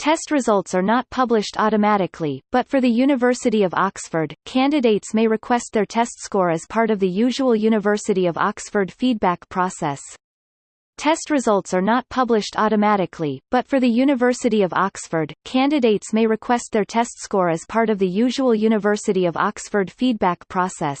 Test results are not published automatically, but for the University of Oxford, candidates may request their test score as part of the usual University of Oxford feedback process. Test results are not published automatically, but for the University of Oxford, candidates may request their test score as part of the usual University of Oxford feedback process.